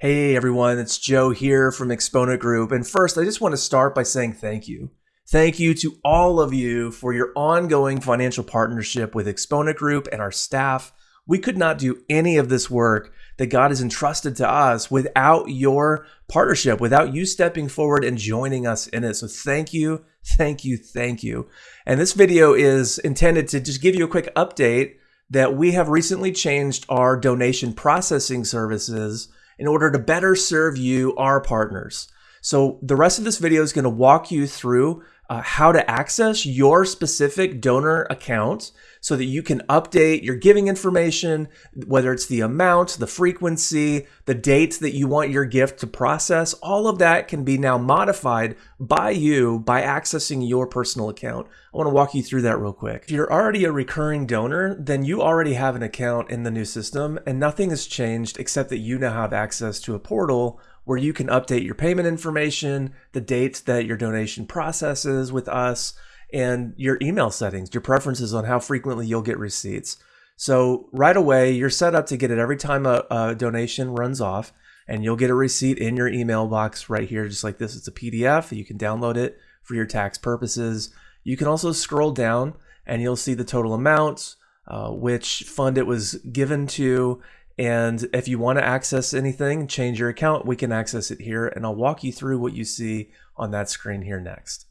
Hey everyone, it's Joe here from Exponent Group. And first, I just want to start by saying thank you. Thank you to all of you for your ongoing financial partnership with Exponent Group and our staff. We could not do any of this work that God has entrusted to us without your partnership, without you stepping forward and joining us in it. So thank you, thank you, thank you. And this video is intended to just give you a quick update that we have recently changed our donation processing services in order to better serve you, our partners. So the rest of this video is going to walk you through uh, how to access your specific donor account so that you can update your giving information, whether it's the amount, the frequency, the date that you want your gift to process. All of that can be now modified by you by accessing your personal account. I want to walk you through that real quick. If you're already a recurring donor, then you already have an account in the new system and nothing has changed except that you now have access to a portal where you can update your payment information, the dates that your donation processes with us, and your email settings, your preferences on how frequently you'll get receipts. So right away, you're set up to get it every time a, a donation runs off, and you'll get a receipt in your email box right here, just like this. It's a PDF. You can download it for your tax purposes. You can also scroll down and you'll see the total amounts, uh, which fund it was given to, and if you want to access anything, change your account, we can access it here. And I'll walk you through what you see on that screen here next.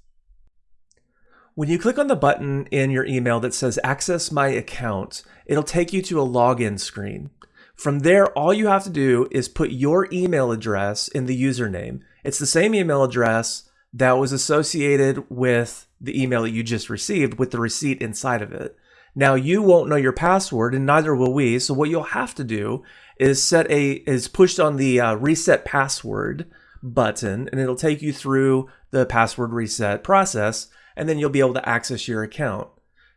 When you click on the button in your email that says access my account, it'll take you to a login screen. From there, all you have to do is put your email address in the username. It's the same email address that was associated with the email that you just received with the receipt inside of it. Now you won't know your password and neither will we. So what you'll have to do is set a is pushed on the uh, reset password button and it'll take you through the password reset process and then you'll be able to access your account.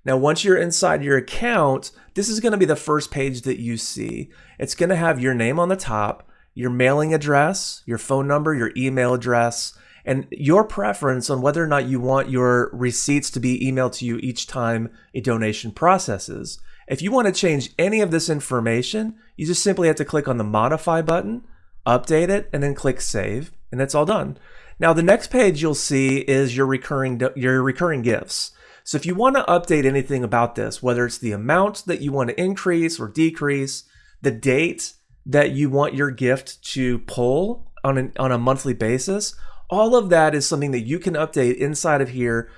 Now, once you're inside your account, this is going to be the first page that you see. It's going to have your name on the top, your mailing address, your phone number, your email address, and your preference on whether or not you want your receipts to be emailed to you each time a donation processes. If you want to change any of this information, you just simply have to click on the modify button, update it, and then click save, and it's all done. Now the next page you'll see is your recurring your recurring gifts. So if you want to update anything about this, whether it's the amount that you want to increase or decrease, the date that you want your gift to pull on, an, on a monthly basis, all of that is something that you can update inside of here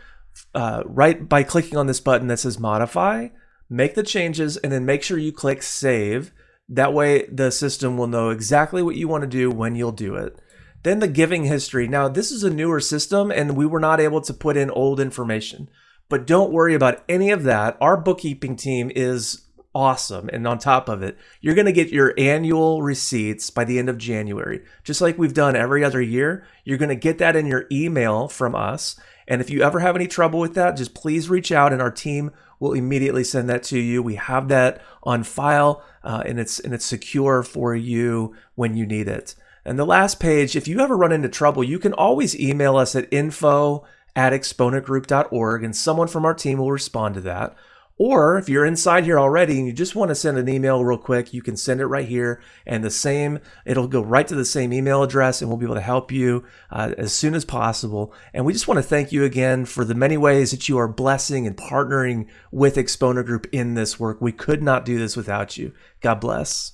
uh, right by clicking on this button that says modify, make the changes, and then make sure you click save. That way the system will know exactly what you want to do when you'll do it. Then the giving history. Now, this is a newer system and we were not able to put in old information. But don't worry about any of that. Our bookkeeping team is awesome. And on top of it, you're going to get your annual receipts by the end of January. Just like we've done every other year, you're going to get that in your email from us. And if you ever have any trouble with that, just please reach out and our team will immediately send that to you. We have that on file uh, and it's and it's secure for you when you need it. And the last page, if you ever run into trouble, you can always email us at info at exponentgroup.org and someone from our team will respond to that. Or if you're inside here already and you just want to send an email real quick, you can send it right here and the same, it'll go right to the same email address and we'll be able to help you uh, as soon as possible. And we just want to thank you again for the many ways that you are blessing and partnering with Exponent Group in this work. We could not do this without you. God bless.